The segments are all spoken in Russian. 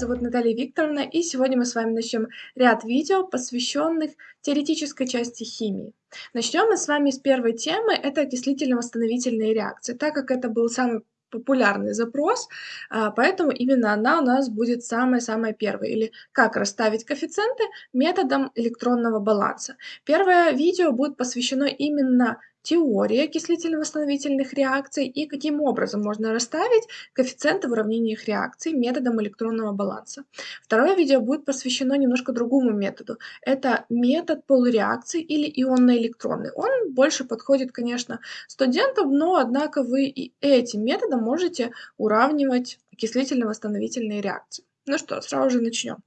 зовут Наталья Викторовна, и сегодня мы с вами начнем ряд видео, посвященных теоретической части химии. Начнем мы с вами с первой темы, это окислительно-восстановительные реакции. Так как это был самый популярный запрос, а, поэтому именно она у нас будет самая-самая первая, или как расставить коэффициенты методом электронного баланса. Первое видео будет посвящено именно теории окислительно-восстановительных реакций и каким образом можно расставить коэффициенты в уравнениях реакций методом электронного баланса. Второе видео будет посвящено немножко другому методу. Это метод полуреакций или ионно-электронный. Он больше подходит, конечно, студентам, но однако вы и этим методом можете уравнивать окислительно-восстановительные реакции. Ну что, сразу же начнем.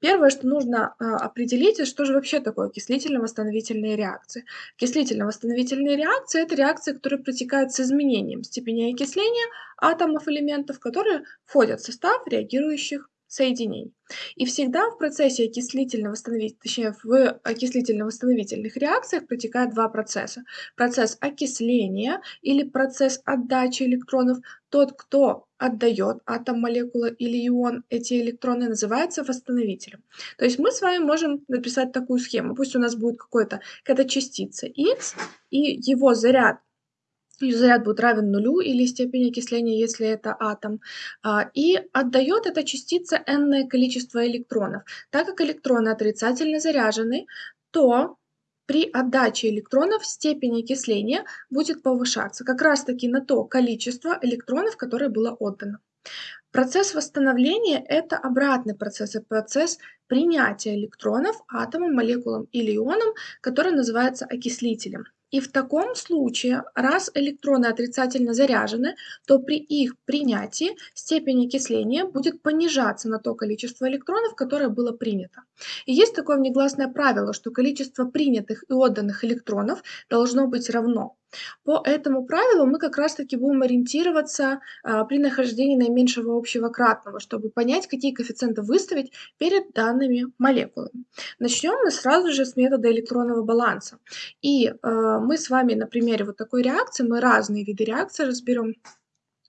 Первое, что нужно э, определить, что же вообще такое окислительно-восстановительные реакции. Окислительно-восстановительные реакции – это реакции, которые протекают с изменением степени окисления атомов элементов, которые входят в состав реагирующих соединений. И всегда в процессе окислительно-восстановительных, реакциях протекают два процесса. Процесс окисления или процесс отдачи электронов. Тот, кто отдает атом, молекула или ион эти электроны, называется восстановителем. То есть мы с вами можем написать такую схему. Пусть у нас будет какая-то частица x, и его заряд заряд будет равен нулю или степень окисления, если это атом, а, и отдает эта частица n количество электронов. Так как электроны отрицательно заряжены, то при отдаче электронов степень окисления будет повышаться как раз таки на то количество электронов, которое было отдано. Процесс восстановления – это обратный процесс, это процесс принятия электронов атомом, молекулам или ионом, который называется окислителем. И в таком случае, раз электроны отрицательно заряжены, то при их принятии степень окисления будет понижаться на то количество электронов, которое было принято. И есть такое внегласное правило, что количество принятых и отданных электронов должно быть равно. По этому правилу мы как раз-таки будем ориентироваться а, при нахождении наименьшего общего кратного, чтобы понять, какие коэффициенты выставить перед данными молекулами. Начнем мы сразу же с метода электронного баланса. И э, мы с вами на примере вот такой реакции, мы разные виды реакции разберем.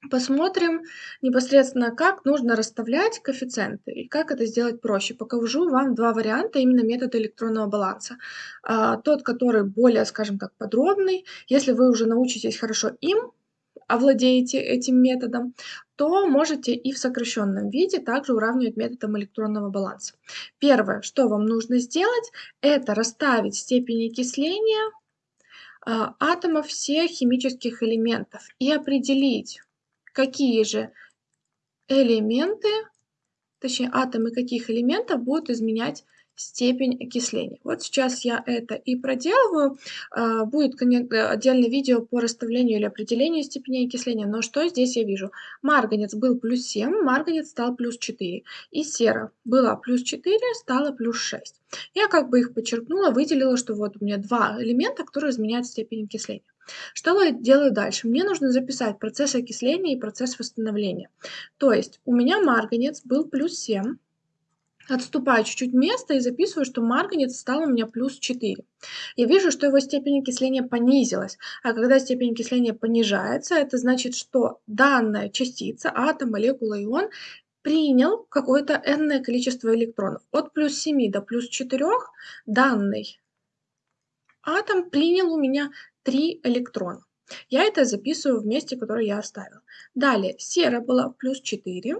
Посмотрим непосредственно, как нужно расставлять коэффициенты и как это сделать проще. Покажу вам два варианта именно метода электронного баланса. А, тот, который более, скажем так, подробный. Если вы уже научитесь хорошо им, овладеете этим методом, то можете и в сокращенном виде также уравнивать методом электронного баланса. Первое, что вам нужно сделать, это расставить степень окисления а, атомов всех химических элементов и определить, какие же элементы, точнее атомы каких элементов будут изменять степень окисления. Вот сейчас я это и проделываю. А, будет отдельное видео по расставлению или определению степени окисления. Но что здесь я вижу? Марганец был плюс 7, марганец стал плюс 4. И сера была плюс 4, стала плюс 6. Я как бы их подчеркнула, выделила, что вот у меня два элемента, которые изменяют степень окисления. Что я делаю дальше? Мне нужно записать процесс окисления и процесс восстановления. То есть у меня марганец был плюс 7, отступаю чуть-чуть место и записываю, что марганец стал у меня плюс 4. Я вижу, что его степень окисления понизилась. А когда степень окисления понижается, это значит, что данная частица, атом, молекула, ион, принял какое-то n количество электронов. От плюс 7 до плюс 4 данный атом принял у меня 3 электрона. Я это записываю в месте, которое я оставила. Далее, сера была плюс 4,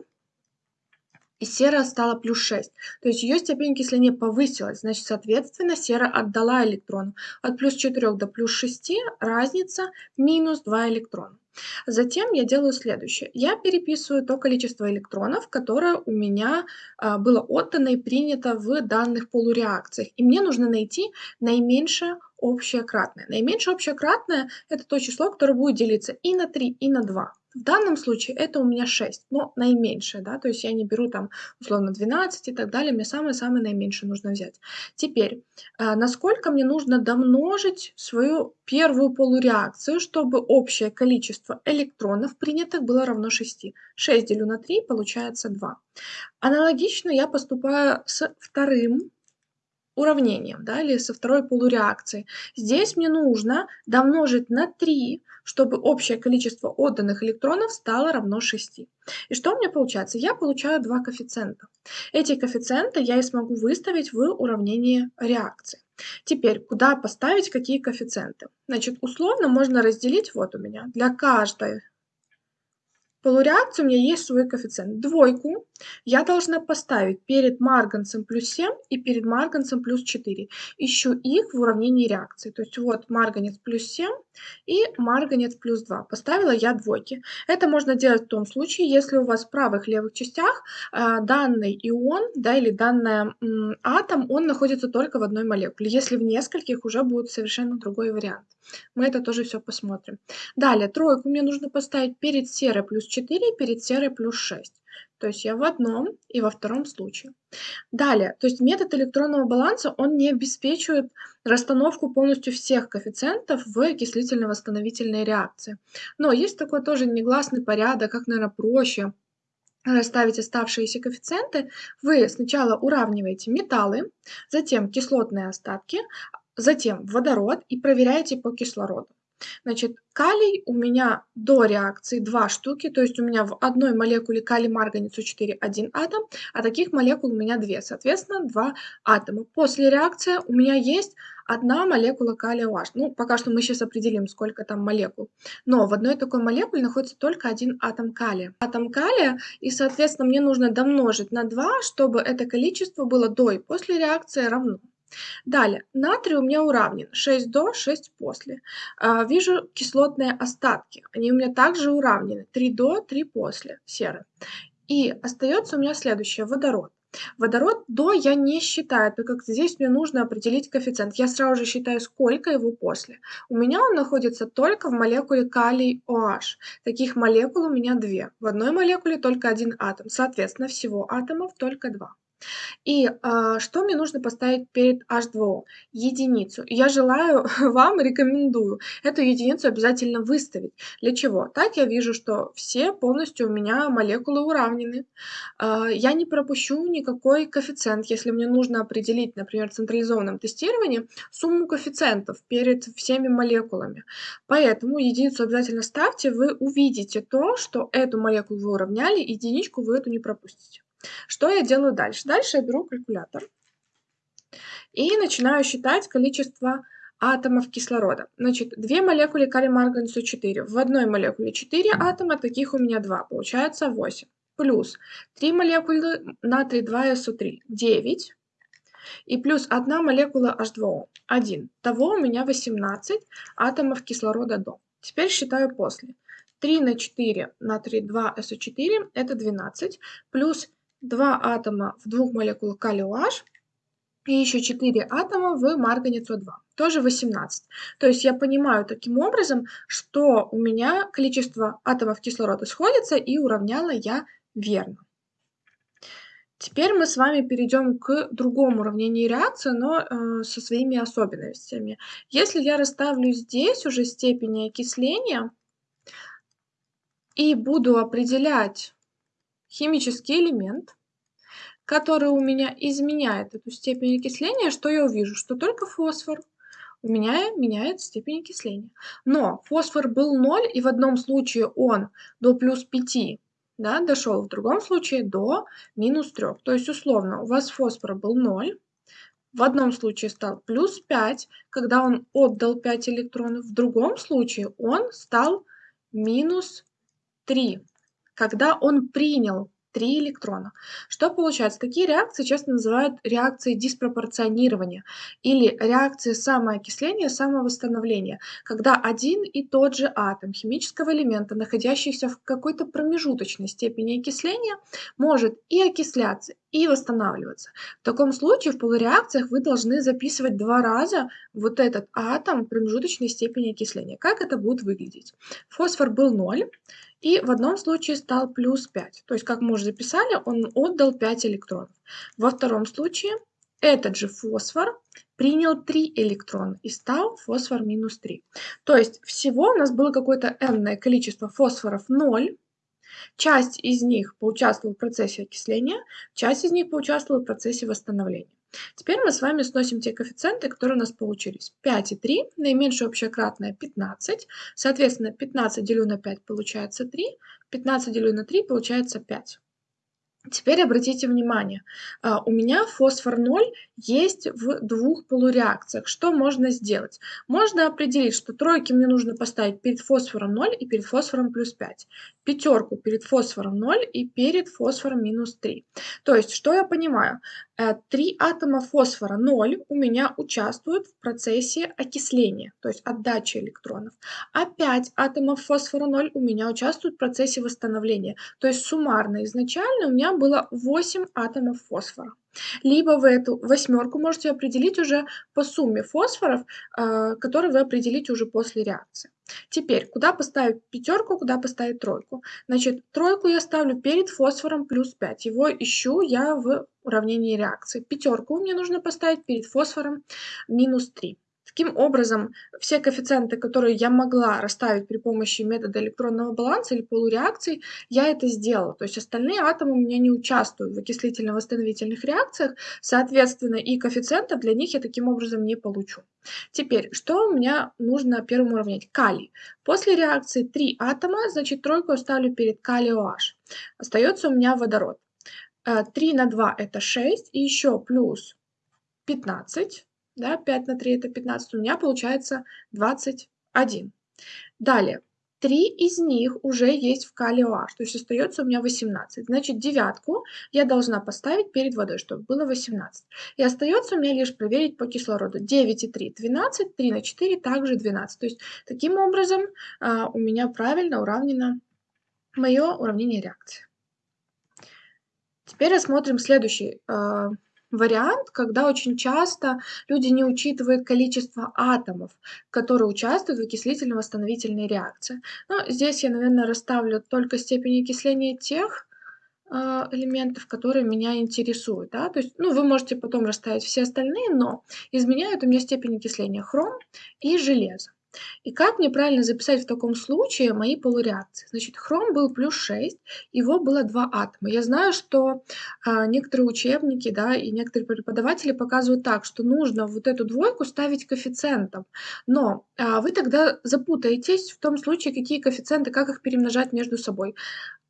и сера стала плюс 6. То есть ее степень окисления повысилась. Значит, соответственно, сера отдала электрон. От плюс 4 до плюс 6 разница минус 2 электрона. Затем я делаю следующее. Я переписываю то количество электронов, которое у меня а, было отдано и принято в данных полуреакциях. И мне нужно найти наименьшее общее кратное. Наименьшее общее кратное – это то число, которое будет делиться и на 3, и на 2. В данном случае это у меня 6, но наименьшее, да, то есть я не беру там условно 12 и так далее, мне самое-самое наименьшее нужно взять. Теперь, а, насколько мне нужно домножить свою первую полуреакцию, чтобы общее количество электронов принятых было равно 6. 6 делю на 3, получается 2. Аналогично я поступаю с вторым уравнением, да, или со второй полуреакцией. Здесь мне нужно домножить на 3, чтобы общее количество отданных электронов стало равно 6. И что у меня получается? Я получаю два коэффициента. Эти коэффициенты я и смогу выставить в уравнении реакции. Теперь, куда поставить какие коэффициенты? Значит, условно можно разделить, вот у меня, для каждой полуреакции у меня есть свой коэффициент. Двойку я должна поставить перед марганцем плюс 7 и перед марганцем плюс 4. Ищу их в уравнении реакции. То есть вот марганец плюс 7 и марганец плюс 2. Поставила я двойки. Это можно делать в том случае, если у вас в правых левых частях э, данный ион да, или данный атом, он находится только в одной молекуле. Если в нескольких, уже будет совершенно другой вариант. Мы это тоже все посмотрим. Далее, тройку мне нужно поставить перед серой плюс 4 и перед серой плюс 6. То есть я в одном и во втором случае. Далее, то есть метод электронного баланса, он не обеспечивает расстановку полностью всех коэффициентов в окислительно-восстановительной реакции. Но есть такой тоже негласный порядок, как, наверное, проще расставить оставшиеся коэффициенты. Вы сначала уравниваете металлы, затем кислотные остатки, затем водород и проверяете по кислороду. Значит, калий у меня до реакции 2 штуки, то есть у меня в одной молекуле калий-марганец У4 один атом, а таких молекул у меня 2, соответственно, 2 атома. После реакции у меня есть одна молекула калия OH. Ну, пока что мы сейчас определим, сколько там молекул. Но в одной такой молекуле находится только один атом калия. Атом калия, и, соответственно, мне нужно домножить на 2, чтобы это количество было до и после реакции равно. Далее, натрий у меня уравнен 6 до, 6 после. А, вижу кислотные остатки, они у меня также уравнены 3 до, 3 после, серы. И остается у меня следующее, водород. Водород до я не считаю, так как здесь мне нужно определить коэффициент. Я сразу же считаю, сколько его после. У меня он находится только в молекуле калий OH. Таких молекул у меня две. В одной молекуле только один атом. Соответственно, всего атомов только два. И а, что мне нужно поставить перед H2O? Единицу. Я желаю вам, рекомендую эту единицу обязательно выставить. Для чего? Так я вижу, что все полностью у меня молекулы уравнены. А, я не пропущу никакой коэффициент, если мне нужно определить, например, в централизованном тестировании сумму коэффициентов перед всеми молекулами. Поэтому единицу обязательно ставьте, вы увидите то, что эту молекулу вы уравняли, единичку вы эту не пропустите. Что я делаю дальше? Дальше я беру калькулятор и начинаю считать количество атомов кислорода. Значит, две молекулы калий-марганцу 4. В одной молекуле 4 атома, таких у меня 2. Получается 8. Плюс 3 молекулы натрий 2СО3. 9. И плюс 1 молекула H2O. 1. Того у меня 18 атомов кислорода до. Теперь считаю после. 3 на 4 натрий 2СО4 это 12. Плюс два атома в двух молекулах калия OH и еще 4 атома в марганец О2, тоже 18. То есть я понимаю таким образом, что у меня количество атомов кислорода сходится и уравняла я верно. Теперь мы с вами перейдем к другому уравнению реакции, но э, со своими особенностями. Если я расставлю здесь уже степени окисления и буду определять химический элемент, который у меня изменяет эту степень окисления, что я увижу? Что только фосфор у меня меняет степень окисления. Но фосфор был 0, и в одном случае он до плюс 5 да, дошел, в другом случае до минус 3. То есть, условно, у вас фосфор был 0, в одном случае стал плюс 5, когда он отдал 5 электронов, в другом случае он стал минус 3 когда он принял 3 электрона. Что получается? Такие реакции часто называют реакцией диспропорционирования или реакцией самоокисления, самовосстановления, когда один и тот же атом химического элемента, находящийся в какой-то промежуточной степени окисления, может и окисляться, и восстанавливаться. В таком случае в полуреакциях вы должны записывать два раза вот этот атом промежуточной степени окисления. Как это будет выглядеть? Фосфор был 0, и в одном случае стал плюс 5. То есть, как мы уже записали, он отдал 5 электронов. Во втором случае этот же фосфор принял 3 электрона и стал фосфор минус 3. То есть всего у нас было какое-то n количество фосфоров 0. Часть из них поучаствовала в процессе окисления, часть из них поучаствовала в процессе восстановления. Теперь мы с вами сносим те коэффициенты, которые у нас получились. 5 и 3, наименьшее общее кратное 15. Соответственно, 15 делю на 5 получается 3, 15 делю на 3 получается 5. Теперь обратите внимание, а, у меня фосфор 0 есть в двух полуреакциях. Что можно сделать? Можно определить, что тройки мне нужно поставить перед фосфором 0 и перед фосфором плюс 5. Пятерку перед фосфором 0 и перед фосфором минус 3. То есть, что я понимаю? Э, три атома фосфора 0 у меня участвуют в процессе окисления, то есть отдачи электронов, а 5 атомов фосфора 0 у меня участвуют в процессе восстановления. То есть суммарно изначально у меня было 8 атомов фосфора. Либо вы эту восьмерку можете определить уже по сумме фосфоров, э, которые вы определите уже после реакции. Теперь, куда поставить пятерку, куда поставить тройку? Значит, тройку я ставлю перед фосфором плюс 5. Его ищу я в уравнении реакции. Пятерку мне нужно поставить перед фосфором минус 3. Таким образом, все коэффициенты, которые я могла расставить при помощи метода электронного баланса или полуреакций, я это сделала. То есть остальные атомы у меня не участвуют в окислительно-восстановительных реакциях, соответственно, и коэффициентов для них я таким образом не получу. Теперь, что у меня нужно первым уравнять? Калий. После реакции 3 атома, значит, тройку я ставлю перед калий OH. Остается у меня водород. 3 э, на 2 это 6, и еще плюс 15 да, 5 на 3 это 15, у меня получается 21. Далее, 3 из них уже есть в калий OH, то есть остается у меня 18. Значит, девятку я должна поставить перед водой, чтобы было 18. И остается у меня лишь проверить по кислороду. 9 и 3 – 12, 3 на 4 также 12. То есть, таким образом, а, у меня правильно уравнено мое уравнение реакции. Теперь рассмотрим следующий а, вариант, когда очень часто люди не учитывают количество атомов, которые участвуют в окислительно-восстановительной реакции. Но здесь я, наверное, расставлю только степень окисления тех э, элементов, которые меня интересуют. Да? То есть, ну, вы можете потом расставить все остальные, но изменяют у меня степень окисления хром и железо. И как мне правильно записать в таком случае мои полуреакции? Значит, хром был плюс 6, его было 2 атома. Я знаю, что а, некоторые учебники да, и некоторые преподаватели показывают так, что нужно вот эту двойку ставить коэффициентом. Но а, вы тогда запутаетесь в том случае, какие коэффициенты, как их перемножать между собой.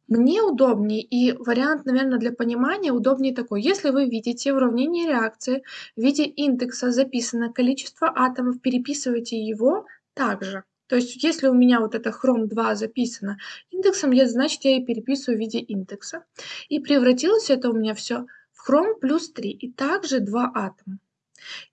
Мне удобнее, и вариант, наверное, для понимания удобнее такой. Если вы видите в уравнении реакции в виде индекса записано количество атомов, переписывайте его также. То есть если у меня вот это хром 2 записано индексом, я, значит я и переписываю в виде индекса. И превратилось это у меня все в хром плюс 3 и также 2 атома.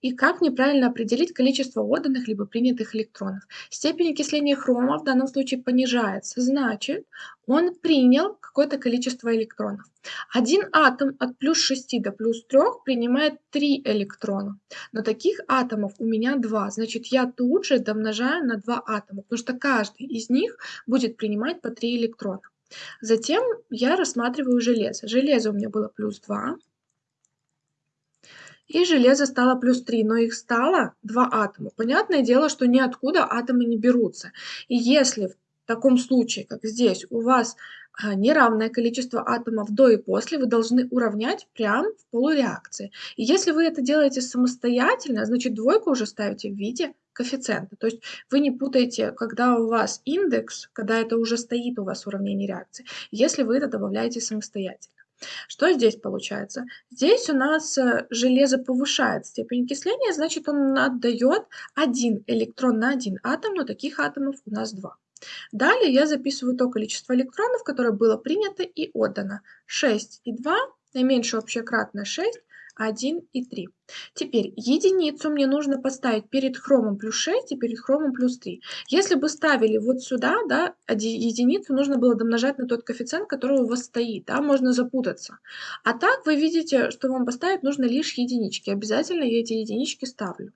И как неправильно определить количество отданных либо принятых электронов? Степень окисления хрома в данном случае понижается, значит, он принял какое-то количество электронов. Один атом от плюс 6 до плюс 3 принимает 3 электрона. Но таких атомов у меня 2, значит, я тут же домножаю на 2 атома, потому что каждый из них будет принимать по 3 электрона. Затем я рассматриваю железо. Железо у меня было плюс 2, и железо стало плюс 3, но их стало 2 атома. Понятное дело, что ниоткуда атомы не берутся. И если в таком случае, как здесь, у вас а, неравное количество атомов до и после, вы должны уравнять прямо в полуреакции. И если вы это делаете самостоятельно, значит двойку уже ставите в виде коэффициента. То есть вы не путаете, когда у вас индекс, когда это уже стоит у вас в уравнении реакции, если вы это добавляете самостоятельно. Что здесь получается? Здесь у нас э, железо повышает степень окисления, значит он отдает один электрон на один атом, но таких атомов у нас два. Далее я записываю то количество электронов, которое было принято и отдано. 6 и 2, наименьшее общее кратное 6, 1 и 3. Теперь единицу мне нужно поставить перед хромом плюс 6 и перед хромом плюс 3. Если бы ставили вот сюда, да, единицу нужно было домножать на тот коэффициент, который у вас стоит, да, можно запутаться. А так вы видите, что вам поставить нужно лишь единички. Обязательно я эти единички ставлю.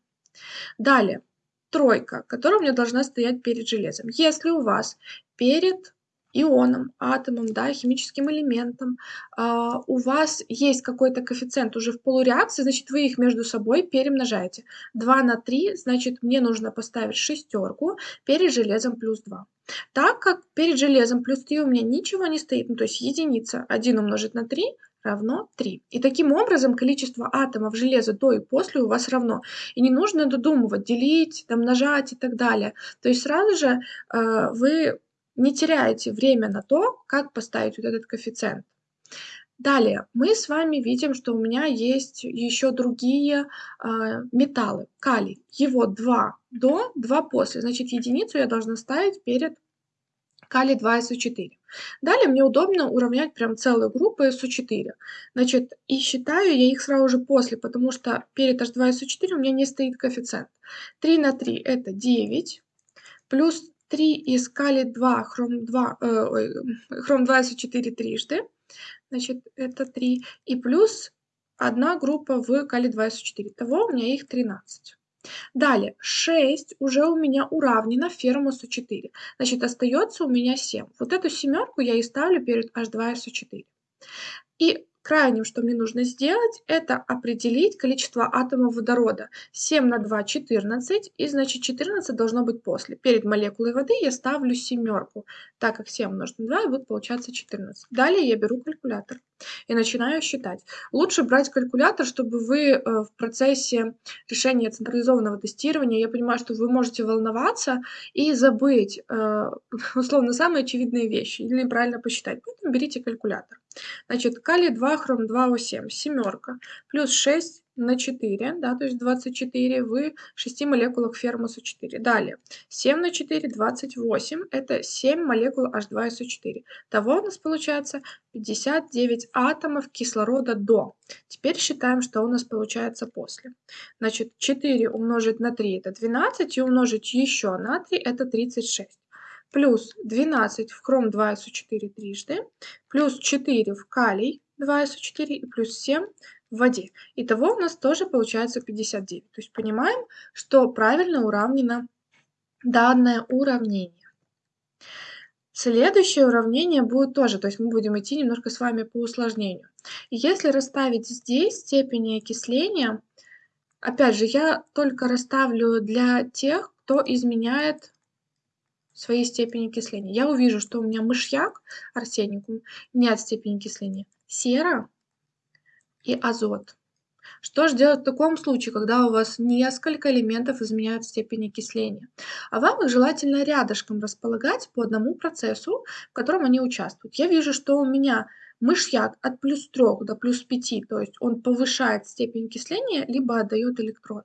Далее, тройка, которая у меня должна стоять перед железом. Если у вас перед ионом, атомом, да, химическим элементом, а, у вас есть какой-то коэффициент уже в полуреакции, значит, вы их между собой перемножаете. 2 на 3, значит, мне нужно поставить шестерку перед железом плюс 2. Так как перед железом плюс 3 у меня ничего не стоит, ну, то есть единица 1 умножить на 3 равно 3. И таким образом количество атомов железа до и после у вас равно. И не нужно додумывать, делить, умножать и так далее. То есть сразу же э, вы не теряете время на то, как поставить вот этот коэффициент. Далее мы с вами видим, что у меня есть еще другие э, металлы. Калий. Его 2 до, 2 после. Значит, единицу я должна ставить перед калий 2СО4. Далее мне удобно уравнять прям целую группу СО4. Значит, и считаю я их сразу же после, потому что перед H2SO4 у меня не стоит коэффициент. 3 на 3 это 9, плюс 3 из калий 2, хром 2, э, ой, хром 2 СО4 трижды, значит, это 3, и плюс одна группа в калий 2 СО4. Того у меня их 13. Далее, 6 уже у меня уравнено фермусу 4. Значит, остается у меня 7. Вот эту семерку я и ставлю перед H2SO4. И Крайним, что мне нужно сделать, это определить количество атомов водорода. 7 на 2 – 14, и значит 14 должно быть после. Перед молекулой воды я ставлю семерку, так как 7 умножить на 2 и будет получаться 14. Далее я беру калькулятор и начинаю считать. Лучше брать калькулятор, чтобы вы э, в процессе решения централизованного тестирования, я понимаю, что вы можете волноваться и забыть, э, условно, самые очевидные вещи или неправильно посчитать. Поэтому берите калькулятор. Значит, калий 2, хром 2, О7, семерка, плюс 6 на 4, да, то есть 24 в 6 молекулах фермуса 4. Далее, 7 на 4, 28, это 7 молекул H2SO4. Того у нас получается 59 атомов кислорода до. Теперь считаем, что у нас получается после. Значит, 4 умножить на 3 это 12, и умножить еще на 3 это 36 плюс 12 в хром 2СО4 трижды, плюс 4 в калий 2СО4 и плюс 7 в воде. Итого у нас тоже получается 59. То есть понимаем, что правильно уравнено данное уравнение. Следующее уравнение будет тоже, то есть мы будем идти немножко с вами по усложнению. Если расставить здесь степени окисления, опять же, я только расставлю для тех, кто изменяет своей степени окисления. Я увижу, что у меня мышьяк, арсеникум, нет степени окисления. Сера и азот. Что же делать в таком случае, когда у вас несколько элементов изменяют степень окисления? А вам их желательно рядышком располагать по одному процессу, в котором они участвуют. Я вижу, что у меня мышьяк от плюс 3 до плюс 5, то есть он повышает степень окисления, либо отдает электроны.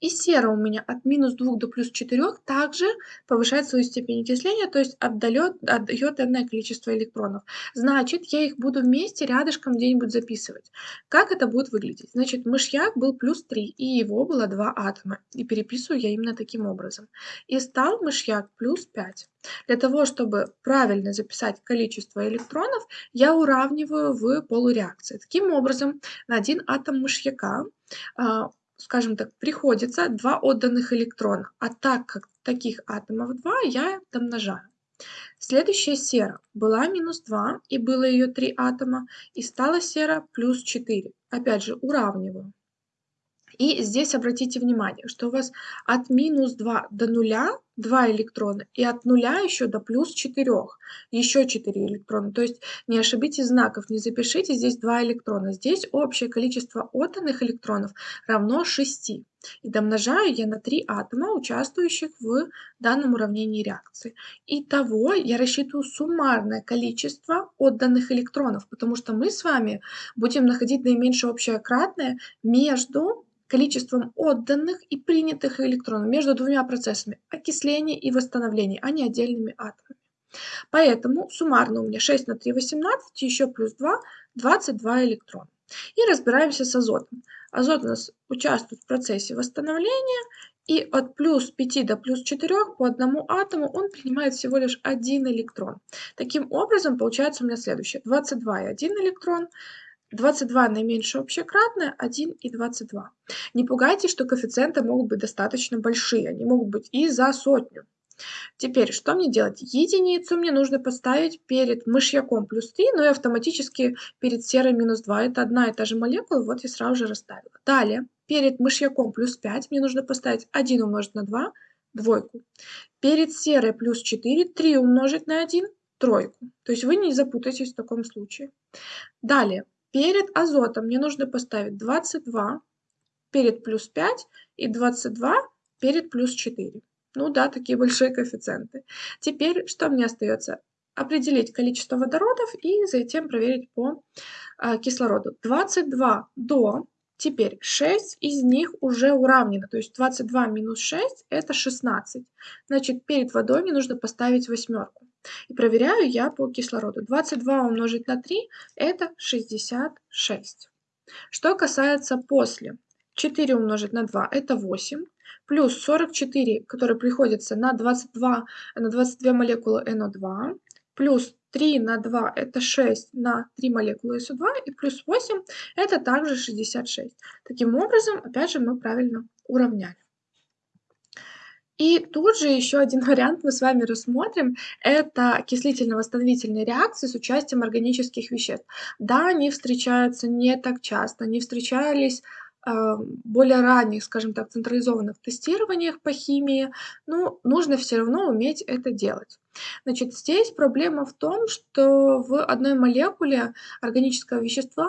И сера у меня от минус 2 до плюс 4 также повышает свою степень окисления, то есть отдает, отдает энное количество электронов. Значит, я их буду вместе рядышком где-нибудь записывать. Как это будет выглядеть? Значит, мышьяк был плюс 3, и его было 2 атома. И переписываю я именно таким образом. И стал мышьяк плюс 5. Для того, чтобы правильно записать количество электронов, я уравниваю в полуреакции. Таким образом, на один атом мышьяка а, скажем так, приходится два отданных электрона, а так как таких атомов 2, я домножаю. Следующая сера была минус 2, и было ее 3 атома, и стала сера плюс 4. Опять же, уравниваю. И здесь обратите внимание, что у вас от минус 2 до 0 2 электрона, и от 0 еще до плюс 4 еще 4 электрона. То есть не ошибитесь знаков, не запишите здесь 2 электрона. Здесь общее количество отданных электронов равно 6. И домножаю я на 3 атома, участвующих в данном уравнении реакции. Итого я рассчитываю суммарное количество отданных электронов, потому что мы с вами будем находить наименьшее общее кратное между количеством отданных и принятых электронов между двумя процессами окисления и восстановления, а не отдельными атомами. Поэтому суммарно у меня 6 на 3 – 18, еще плюс 2 – 22 электрона. И разбираемся с азотом. Азот у нас участвует в процессе восстановления, и от плюс 5 до плюс 4 по одному атому он принимает всего лишь один электрон. Таким образом, получается у меня следующее. 22 и 1 электрон, 22 наименьшее общее кратное 1 и 22. Не пугайтесь, что коэффициенты могут быть достаточно большие, они могут быть и за сотню. Теперь, что мне делать? Единицу мне нужно поставить перед мышьяком плюс 3, но и автоматически перед серой минус 2. Это одна и та же молекула, вот я сразу же расставила. Далее, перед мышьяком плюс 5 мне нужно поставить 1 умножить на 2, двойку. Перед серой плюс 4, 3 умножить на 1, тройку. То есть вы не запутаетесь в таком случае. Далее, перед азотом мне нужно поставить 22 перед плюс 5 и 22 перед плюс 4. Ну да, такие большие коэффициенты. Теперь что мне остается? Определить количество водородов и затем проверить по а, кислороду. 22 до Теперь 6 из них уже уравнено, то есть 22 минус 6 это 16. Значит, перед водой мне нужно поставить восьмерку. И проверяю я по кислороду. 22 умножить на 3 это 66. Что касается после. 4 умножить на 2 это 8. Плюс 44, который приходится на 22, на 22 молекулы NO2. Плюс 3 на 2 это 6 на 3 молекулы СО2 и плюс 8 это также 66. Таким образом, опять же, мы правильно уравняли. И тут же еще один вариант мы с вами рассмотрим. Это окислительно-восстановительные реакции с участием органических веществ. Да, они встречаются не так часто, они встречались а, более ранних, скажем так, централизованных тестированиях по химии, но нужно все равно уметь это делать. Значит, здесь проблема в том, что в одной молекуле органического вещества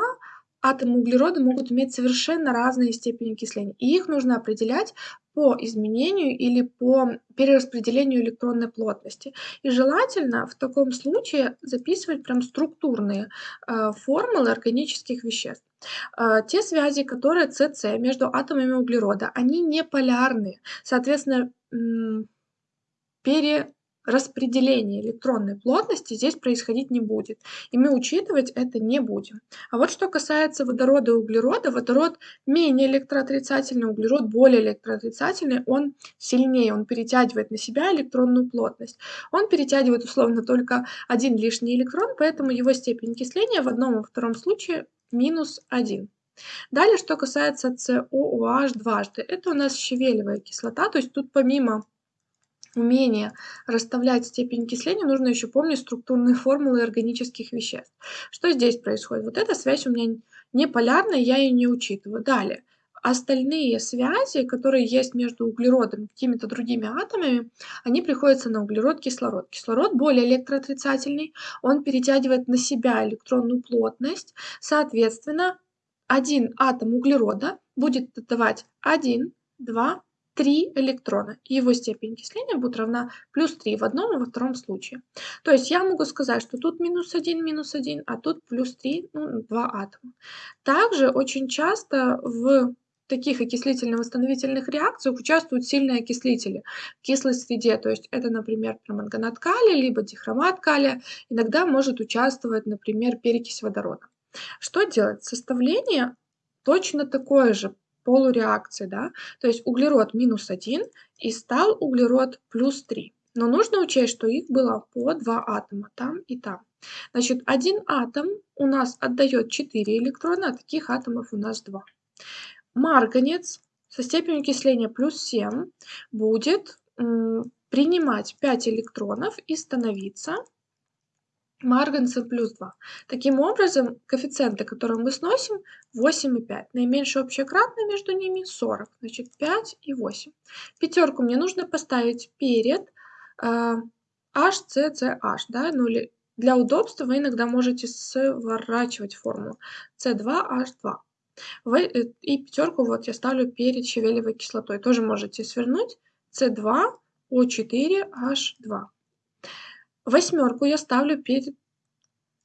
атомы углерода могут иметь совершенно разные степени окисления, и их нужно определять по изменению или по перераспределению электронной плотности. И желательно в таком случае записывать прям структурные э, формулы органических веществ. Э, те связи, которые СС между атомами углерода, они не полярные. Соответственно, пере распределение электронной плотности здесь происходить не будет. И мы учитывать это не будем. А вот что касается водорода и углерода, водород менее электроотрицательный, углерод более электроотрицательный, он сильнее, он перетягивает на себя электронную плотность. Он перетягивает условно только один лишний электрон, поэтому его степень окисления в одном и втором случае минус 1. Далее, что касается COOH дважды, это у нас щавелевая кислота, то есть тут помимо умение расставлять степень окисления, нужно еще помнить структурные формулы органических веществ. Что здесь происходит? Вот эта связь у меня не полярная, я ее не учитываю. Далее. Остальные связи, которые есть между углеродом и какими-то другими атомами, они приходятся на углерод-кислород. Кислород более электроотрицательный, он перетягивает на себя электронную плотность. Соответственно, один атом углерода будет давать 1, 2, 3 электрона, и его степень окисления будет равна плюс 3 в одном и во втором случае. То есть я могу сказать, что тут минус 1, минус 1, а тут плюс 3, ну, 2 атома. Также очень часто в таких окислительно-восстановительных реакциях участвуют сильные окислители в кислой среде. То есть это, например, перманганат калия, либо дихромат калия. Иногда может участвовать, например, перекись водорода. Что делать? Составление точно такое же полуреакции, да, то есть углерод минус 1 и стал углерод плюс 3. Но нужно учесть, что их было по два атома, там и там. Значит, один атом у нас отдает 4 электрона, а таких атомов у нас 2. Марганец со степенью окисления плюс 7 будет принимать 5 электронов и становиться марганцем плюс 2. Таким образом, коэффициенты, которые мы сносим, 8 и 5. Наименьшее общее кратное между ними 40. Значит, 5 и 8. Пятерку мне нужно поставить перед э, HCCH. Да? Ну, или для удобства вы иногда можете сворачивать формулу C2H2. Вы, э, и пятерку вот я ставлю перед щавелевой кислотой. Тоже можете свернуть C2O4H2. Восьмерку я ставлю перед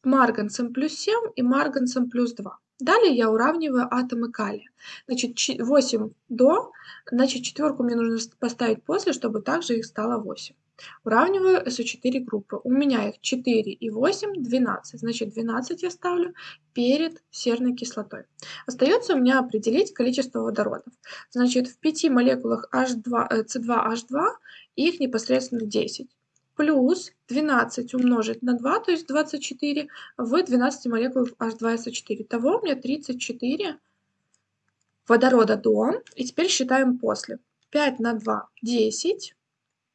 марганцем плюс 7 и марганцем плюс 2. Далее я уравниваю атомы калия. Значит, 8 до, значит, четверку мне нужно поставить после, чтобы также их стало 8. Уравниваю SO4 группы. У меня их 4 и 8, 12. Значит, 12 я ставлю перед серной кислотой. Остается у меня определить количество водородов. Значит, в 5 молекулах H2, C2H2 их непосредственно 10 плюс 12 умножить на 2, то есть 24, в 12 молекулах H2SO4. Того у меня 34 водорода до. И теперь считаем после. 5 на 2 – 10.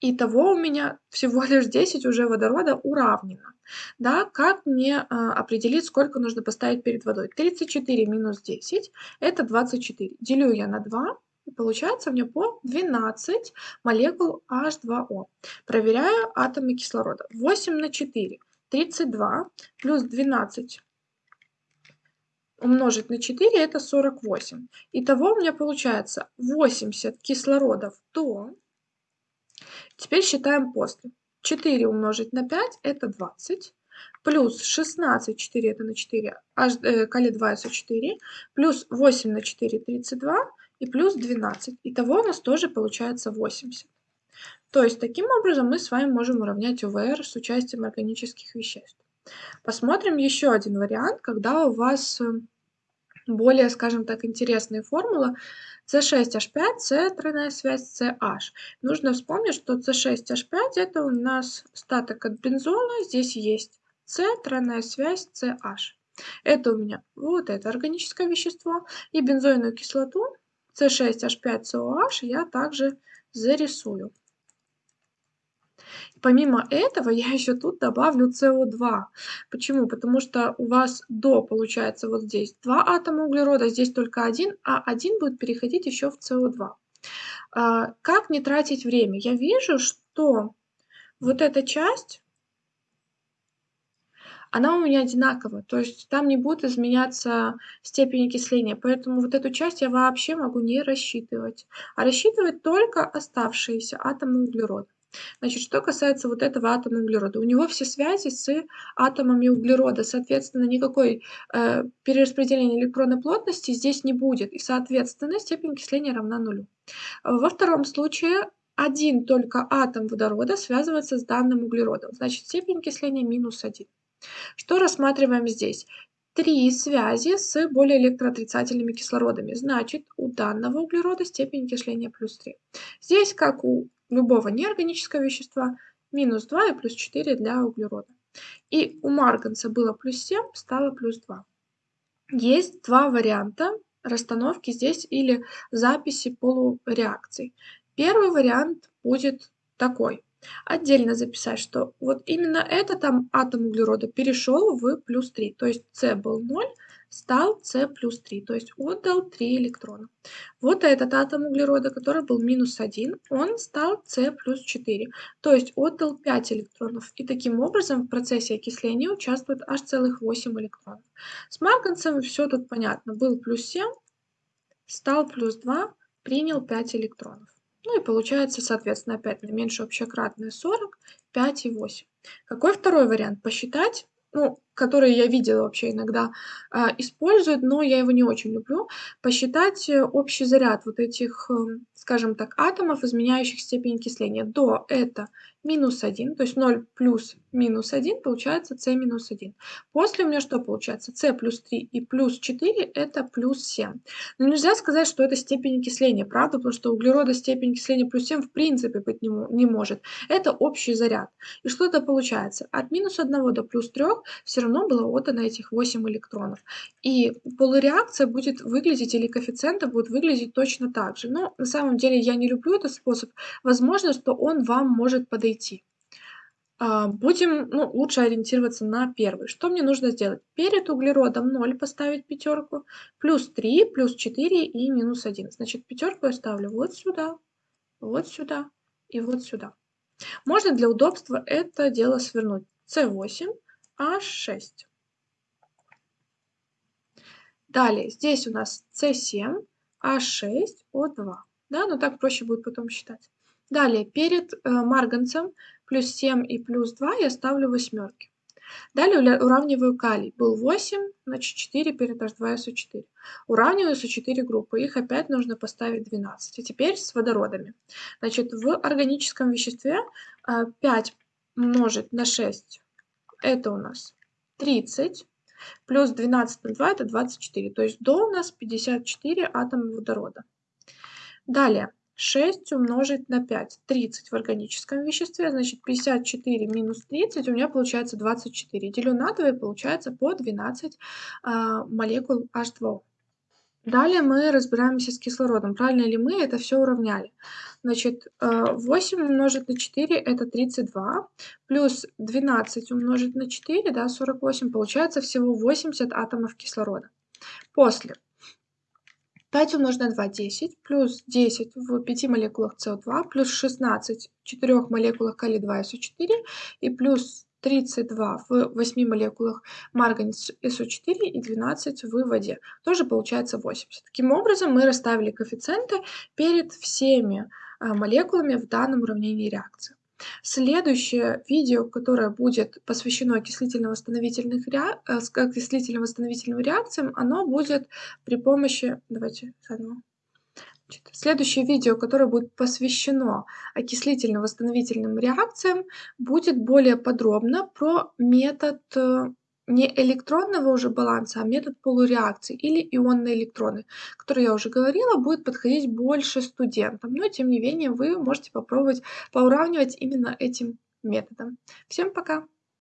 Итого у меня всего лишь 10 уже водорода уравнено. Да, как мне э, определить, сколько нужно поставить перед водой? 34 минус 10 – это 24. Делю я на 2, и получается у меня по 12 молекул H2O. Проверяю атомы кислорода. 8 на 4 – 32, плюс 12 умножить на 4 это 48. Итого у меня получается 80 кислородов до. Теперь считаем после. 4 умножить на 5 это 20. Плюс 16, 4 это на 4, аж, э, кали 2 это 4. Плюс 8 на 4 32. И плюс 12. Итого у нас тоже получается 80. То есть таким образом мы с вами можем уравнять ОВР с участием органических веществ. Посмотрим еще один вариант, когда у вас э, более, скажем так, интересная формула C6H5, C тройная связь CH. Нужно вспомнить, что C6H5 это у нас статок от бензола, здесь есть C тройная связь CH. Это у меня вот это органическое вещество. И бензойную кислоту C6H5COH я также зарисую. Помимо этого я еще тут добавлю СО2. Почему? Потому что у вас до получается вот здесь два атома углерода, здесь только один, а один будет переходить еще в СО2. А, как не тратить время? Я вижу, что вот эта часть, она у меня одинаковая, то есть там не будет изменяться степень окисления, поэтому вот эту часть я вообще могу не рассчитывать, а рассчитывать только оставшиеся атомы углерода. Значит, что касается вот этого атома углерода, у него все связи с атомами углерода, соответственно, никакой э, перераспределения электронной плотности здесь не будет, и, соответственно, степень окисления равна нулю. Во втором случае один только атом водорода связывается с данным углеродом, значит, степень окисления минус 1. Что рассматриваем здесь? Три связи с более электроотрицательными кислородами, значит, у данного углерода степень окисления плюс 3. Здесь, как у любого неорганического вещества, минус 2 и плюс 4 для углерода. И у марганца было плюс 7, стало плюс 2. Есть два варианта расстановки здесь или записи полуреакций. Первый вариант будет такой. Отдельно записать, что вот именно этот атом углерода перешел в плюс 3. То есть С был 0, стал С плюс 3, то есть отдал 3 электрона. Вот этот атом углерода, который был минус 1, он стал С плюс 4, то есть отдал 5 электронов. И таким образом в процессе окисления участвует аж целых 8 электронов. С марганцем все тут понятно. Был плюс 7, стал плюс 2, принял 5 электронов. Ну и получается, соответственно, опять наименьшее общекратное 40, 5 и 8. Какой второй вариант? Посчитать ну, которые я видела вообще иногда э, используют, но я его не очень люблю, посчитать э, общий заряд вот этих, э, скажем так, атомов, изменяющих степень окисления. До это минус 1, то есть 0 плюс минус 1 получается c минус 1. После у меня что получается? c плюс 3 и плюс 4 это плюс 7. Но нельзя сказать, что это степень окисления, правда? Потому что углерода степень окисления плюс 7 в принципе быть не, не может. Это общий заряд. И что это получается? От минус 1 до плюс 3 все равно было отдано этих 8 электронов. И полуреакция будет выглядеть, или коэффициенты будут выглядеть точно так же. Но на самом деле я не люблю этот способ. Возможно, что он вам может подойти. А, будем ну, лучше ориентироваться на первый. Что мне нужно сделать? Перед углеродом 0 поставить пятерку, плюс 3, плюс 4 и минус 1. Значит, пятерку я ставлю вот сюда, вот сюда и вот сюда. Можно для удобства это дело свернуть. С8, H6. Далее, здесь у нас C7, H6, O2. Да, но так проще будет потом считать. Далее, перед э, марганцем плюс 7 и плюс 2 я ставлю восьмерки. Далее уравниваю калий. Был 8, значит 4 перед H2SO4. Уравниваю SO4 группы. Их опять нужно поставить 12. И теперь с водородами. Значит, в органическом веществе 5 э, умножить на 6 это у нас 30, плюс 12 на 2 это 24, то есть до у нас 54 атома водорода. Далее, 6 умножить на 5, 30 в органическом веществе, значит 54 минус 30 у меня получается 24. Делю на 2 и получается по 12 а, молекул H2O. Далее мы разбираемся с кислородом. Правильно ли мы это все уравняли? Значит, 8 э, умножить на 4 это 32, плюс 12 умножить на 4, да, 48, получается всего 80 атомов кислорода. После 5 умножить на 2 – 10, плюс 10 в 5 молекулах СО2, плюс 16 в 4 молекулах калий-2 СО4 и плюс 32 в 8 молекулах марганец СО4 и 12 в воде. Тоже получается 80. Таким образом, мы расставили коэффициенты перед всеми а, молекулами в данном уравнении реакции. Следующее видео, которое будет посвящено окислительно-восстановительным ре... Э, окислительно реакциям, оно будет при помощи... Давайте заново. Следующее видео, которое будет посвящено окислительно-восстановительным реакциям, будет более подробно про метод э, не электронного уже баланса, а метод полуреакции или ионные электроны, который я уже говорила, будет подходить больше студентам. Но тем не менее вы можете попробовать поуравнивать именно этим методом. Всем пока!